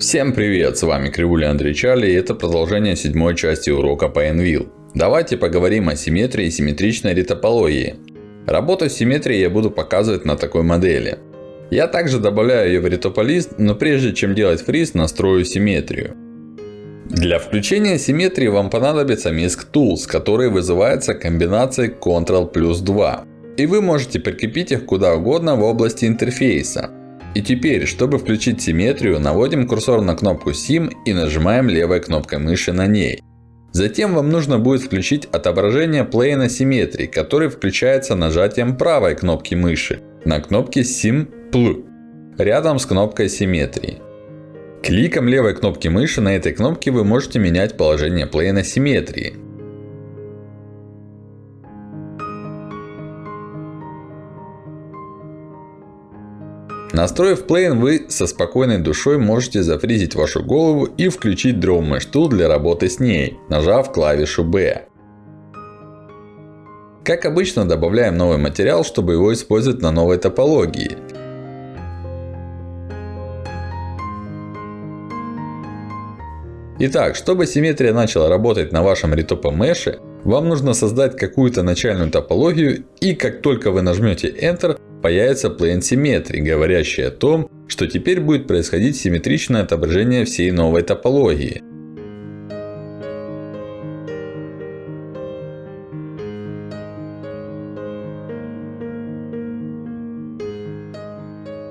Всем привет, с вами Кривуля Андрей Чарли и это продолжение седьмой части урока по Envil. Давайте поговорим о симметрии и симметричной ретопологии. Работу с симметрией я буду показывать на такой модели. Я также добавляю ее в ретополист, но прежде чем делать фриз, настрою симметрию. Для включения симметрии вам понадобится Misc Tools, который вызывается комбинацией Ctrl плюс 2. И вы можете прикрепить их куда угодно в области интерфейса. И теперь, чтобы включить симметрию, наводим курсор на кнопку Sim и нажимаем левой кнопкой мыши на ней. Затем вам нужно будет включить отображение плейна симметрии, который включается нажатием правой кнопки мыши на кнопке Sim Pl рядом с кнопкой симметрии. Кликом левой кнопки мыши на этой кнопке вы можете менять положение плейна симметрии. Настроив плейн, вы со спокойной душой можете зафризить вашу голову и включить Draw Mesh Tool для работы с ней, нажав клавишу B. Как обычно, добавляем новый материал, чтобы его использовать на новой топологии. Итак, чтобы симметрия начала работать на вашем ретопе меше, вам нужно создать какую-то начальную топологию и как только вы нажмете Enter, появится plane симметрии, говорящий о том, что теперь будет происходить симметричное отображение всей новой топологии.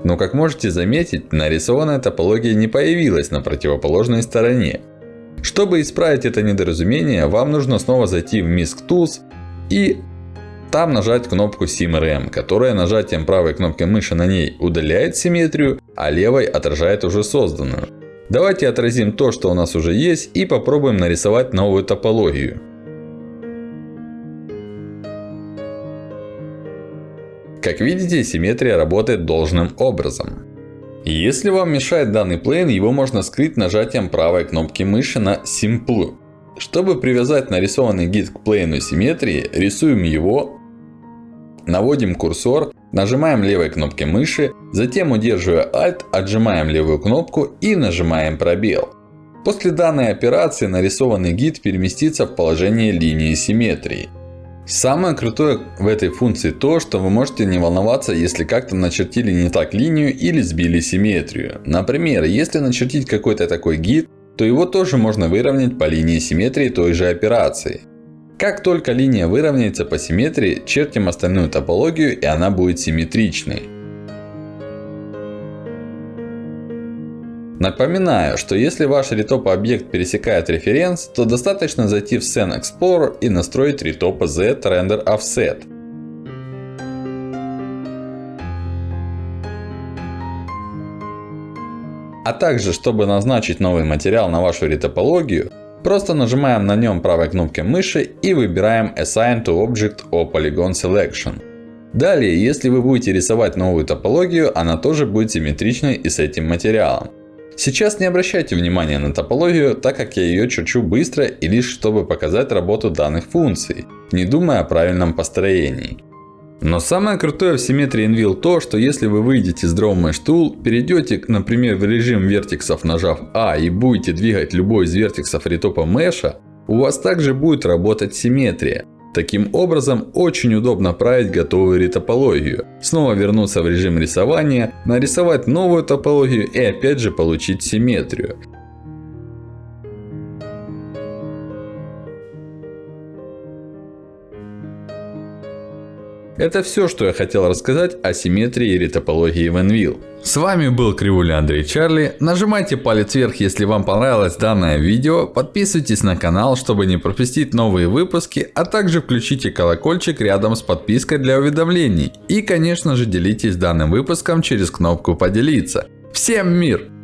Но как можете заметить, нарисованная топология не появилась на противоположной стороне. Чтобы исправить это недоразумение, вам нужно снова зайти в Misc Tools и там нажать кнопку SimRM, которая нажатием правой кнопки мыши на ней удаляет симметрию, а левой отражает уже созданную. Давайте отразим то, что у нас уже есть и попробуем нарисовать новую топологию. Как видите, симметрия работает должным образом. Если вам мешает данный плейн, его можно скрыть нажатием правой кнопки мыши на Simple. Чтобы привязать нарисованный гид к плейну симметрии, рисуем его Наводим курсор, нажимаем левой кнопкой мыши, затем удерживая Alt, отжимаем левую кнопку и нажимаем пробел. После данной операции нарисованный гид переместится в положение линии симметрии. Самое крутое в этой функции то, что вы можете не волноваться, если как-то начертили не так линию или сбили симметрию. Например, если начертить какой-то такой гид, то его тоже можно выровнять по линии симметрии той же операции. Как только линия выровняется по симметрии, чертим остальную топологию и она будет симметричной. Напоминаю, что если ваш ретоп объект пересекает референс, то достаточно зайти в Scene Explorer и настроить ретопа Z Render Offset. А также, чтобы назначить новый материал на вашу ретопологию, Просто нажимаем на нем правой кнопкой мыши и выбираем Assign to Object or Polygon Selection. Далее, если вы будете рисовать новую топологию, она тоже будет симметричной и с этим материалом. Сейчас не обращайте внимания на топологию, так как я ее черчу быстро и лишь чтобы показать работу данных функций, не думая о правильном построении. Но самое крутое в симметрии Envil то, что если вы выйдете с Draw Mesh Tool, перейдете, например, в режим вертексов, нажав А и будете двигать любой из вертексов ретопа меша, у вас также будет работать симметрия. Таким образом, очень удобно править готовую ретопологию. Снова вернуться в режим рисования, нарисовать новую топологию и опять же получить симметрию. Это все, что я хотел рассказать о симметрии и ретопологии в Envil. С вами был Кривуля Андрей Чарли. Нажимайте палец вверх, если вам понравилось данное видео. Подписывайтесь на канал, чтобы не пропустить новые выпуски. А также включите колокольчик рядом с подпиской для уведомлений. И конечно же делитесь данным выпуском через кнопку поделиться. Всем мир!